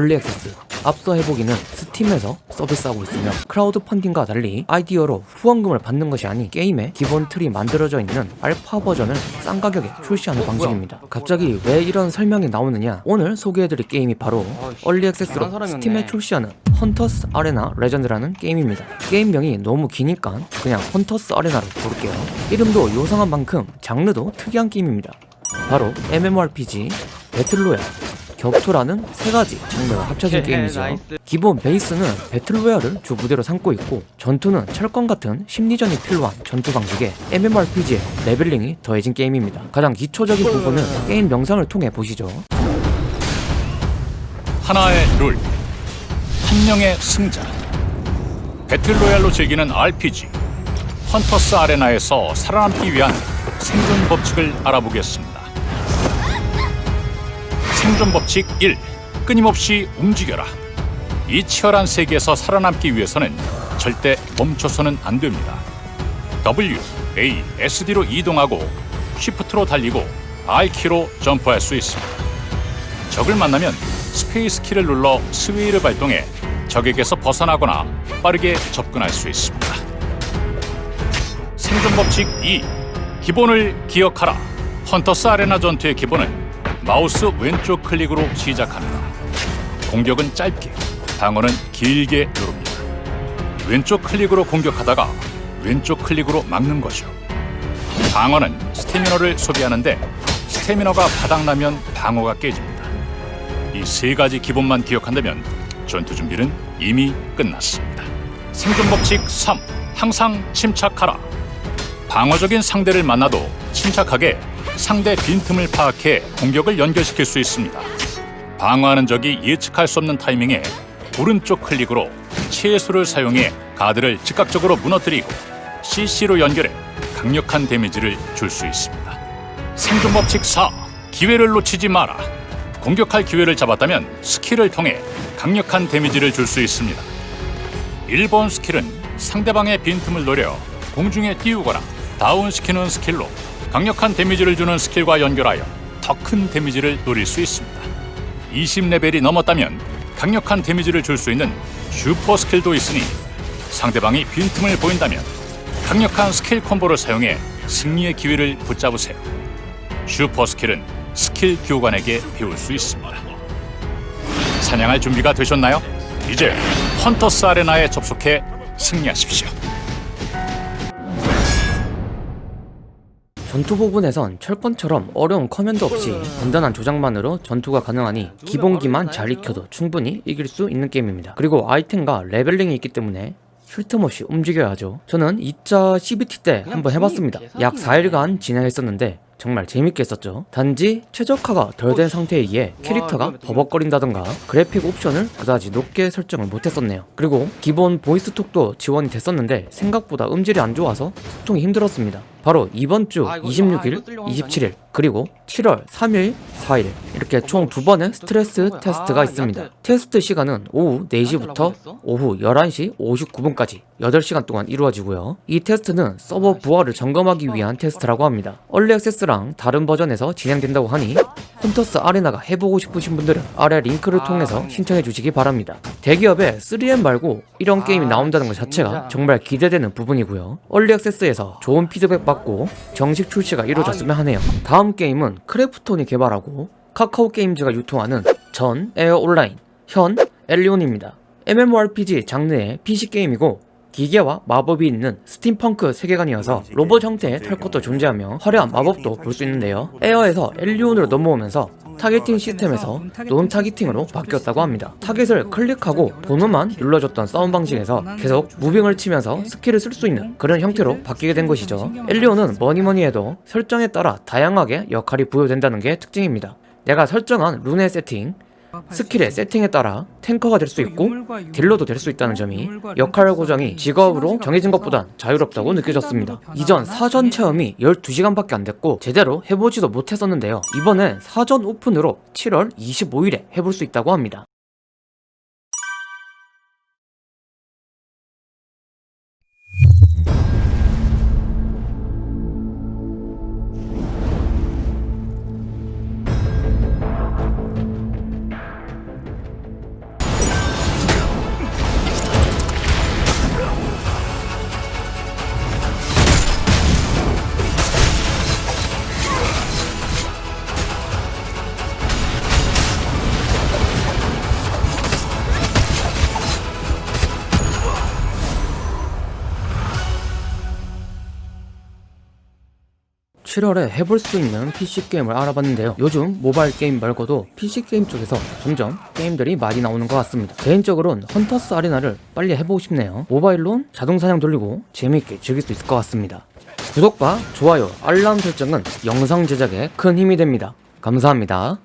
Early Access 앞서 해보기는 스팀에서 서비스하고 있으며 크라우드 펀딩과 달리 아이디어로 후원금을 받는 것이 아닌 게임의 기본 틀이 만들어져 있는 알파 버전을 싼 가격에 출시하는 방식입니다. 갑자기 왜 이런 설명이 나오느냐? 오늘 소개해드릴 게임이 바로 Early Access로. 스팀에 출시하는 헌터스 아레나 레전드라는 게임입니다. 게임명이 너무 기니까 그냥 헌터스 아레나로 부를게요. 이름도 요상한 만큼 장르도 특이한 게임입니다. 바로 MMORPG, battle royale, 격투라는 세 가지 장르가 합쳐진 예, 게임이죠. 기본 베이스는 battle royale을 주 무대로 삼고 있고 전투는 철권 같은 심리전이 필요한 전투 방식에 MMORPG의 leveling이 더해진 게임입니다. 가장 기초적인 부분은 게임 영상을 통해 보시죠. 하나의 룰, 한 명의 승자. battle royale로 즐기는 RPG, 헌터스 아레나에서 살아남기 위한 생존 법칙을 알아보겠습니다. 생존 법칙 1. 끊임없이 움직여라. 이 치열한 세계에서 살아남기 위해서는 절대 멈춰서는 안 됩니다. W, A, SD로 이동하고 Shift로 달리고 R키로 점프할 수 있습니다. 적을 만나면 space 키를 눌러 sway를 발동해 적에게서 벗어나거나 빠르게 접근할 수 있습니다. 생존 법칙 2. 기본을 기억하라. 헌터스 아레나 전투의 기본은 마우스 왼쪽 클릭으로 시작합니다. 공격은 짧게, 방어는 길게 누릅니다. 왼쪽 클릭으로 공격하다가 왼쪽 클릭으로 막는 거죠. 방어는 스태미너를 소비하는데 스태미너가 바닥나면 방어가 깨집니다. 이 세 가지 기본만 기억한다면 전투 준비는 이미 끝났습니다. 생존 법칙 3. 항상 침착하라. 방어적인 상대를 만나도 침착하게 상대 빈틈을 파악해 공격을 연결시킬 수 있습니다. 방어하는 적이 예측할 수 없는 타이밍에 오른쪽 클릭으로 치해수를 사용해 가드를 즉각적으로 무너뜨리고 CC로 연결해 강력한 데미지를 줄 수 있습니다. 생존 법칙 4. 기회를 놓치지 마라. 공격할 기회를 잡았다면 스킬을 통해 강력한 데미지를 줄 수 있습니다. 1번 스킬은 상대방의 빈틈을 노려 공중에 띄우거나 다운시키는 스킬로 강력한 데미지를 주는 스킬과 연결하여 더 큰 데미지를 노릴 수 있습니다. 20레벨이 넘었다면 강력한 데미지를 줄 수 있는 슈퍼 스킬도 있으니 상대방이 빈틈을 보인다면 강력한 스킬 콤보를 사용해 승리의 기회를 붙잡으세요. 슈퍼 스킬은 스킬 교관에게 배울 수 있습니다. 사냥할 준비가 되셨나요? 이제 헌터스 아레나에 접속해 승리하십시오. 전투 부분에선 철권처럼 어려운 command 없이 간단한 조작만으로 전투가 가능하니 기본기만 잘 익혀도 충분히 이길 수 있는 게임입니다. 그리고 아이템과 leveling이 있기 때문에 쉴 틈 없이 움직여야 하죠. 저는 2차 CBT 때 한번 해봤습니다. 약 4일간 진행했었는데 정말 재밌게 했었죠. 단지 최적화가 덜 된 상태에 의해 캐릭터가 버벅거린다던가 그래픽 옵션을 그다지 높게 설정을 못했었네요. 그리고 기본 voice talk도 지원이 됐었는데 생각보다 음질이 안 좋아서 소통이 힘들었습니다. 바로 이번 주 아, 이거- 아, 26일, 이거 뚫려온 거 27일, 그리고 7월 3일, 4일 이렇게 총 두 번의 스트레스. 테스트가 아, 있습니다. 야채. 테스트 시간은 오후 4시부터 야채라고 오후 11시 59분까지 8시간 동안 이루어지고요. 이 테스트는 서버 부하를 점검하기 위한 테스트라고 합니다. early access랑 다른 버전에서 진행된다고 하니 헌터스 아레나가 해보고 싶으신 분들은 아래 링크를 아, 통해서 음. 신청해 주시기 바랍니다. 대기업에 3N 말고 이런 게임이 아, 나온다는 것 자체가. 정말 기대되는 부분이고요. early access에서 좋은 피드백 받고 정식 출시가 이루어졌으면 하네요. 다음 게임은 크래프톤이 개발하고 카카오 게임즈가 유통하는 전 에어 온라인 현 엘리온입니다. MMORPG 장르의 PC 게임이고 기계와 마법이 있는 스팀펑크 세계관이어서 로봇 형태의 탈것도 존재하며 화려한 마법도 볼 수 있는데요. 에어에서 엘리온으로 넘어오면서 targeting 시스템에서 non targeting으로 바뀌었다고 합니다. 타겟을 클릭하고 번호만 눌러줬던 싸움 방식에서 계속 moving을 치면서 스킬을 쓸 수 있는 그런 형태로 바뀌게 된 것이죠. 엘리온은 뭐니뭐니 해도 설정에 따라 다양하게 역할이 부여된다는 게 특징입니다. 내가 설정한 룬의 세팅, 스킬의 세팅에 따라 탱커가 될 수 있고 딜러도 될 수 있다는 점이 역할 고정이 직업으로 정해진 것보단 자유롭다고 느껴졌습니다. 이전 사전 체험이 12시간밖에 안 됐고 제대로 해보지도 못했었는데요. 이번엔 사전 오픈으로 7월 25일에 해볼 수 있다고 합니다. 7월에 해볼 수 있는 PC 게임을 알아봤는데요. 요즘 모바일 게임 말고도 PC 게임 쪽에서 점점 게임들이 많이 나오는 것 같습니다. 개인적으로는 헌터스 아레나를 빨리 해보고 싶네요. 모바일론 자동 사냥 돌리고 재미있게 즐길 수 있을 것 같습니다. 구독과 좋아요, 알람 설정은 영상 제작에 큰 힘이 됩니다. 감사합니다.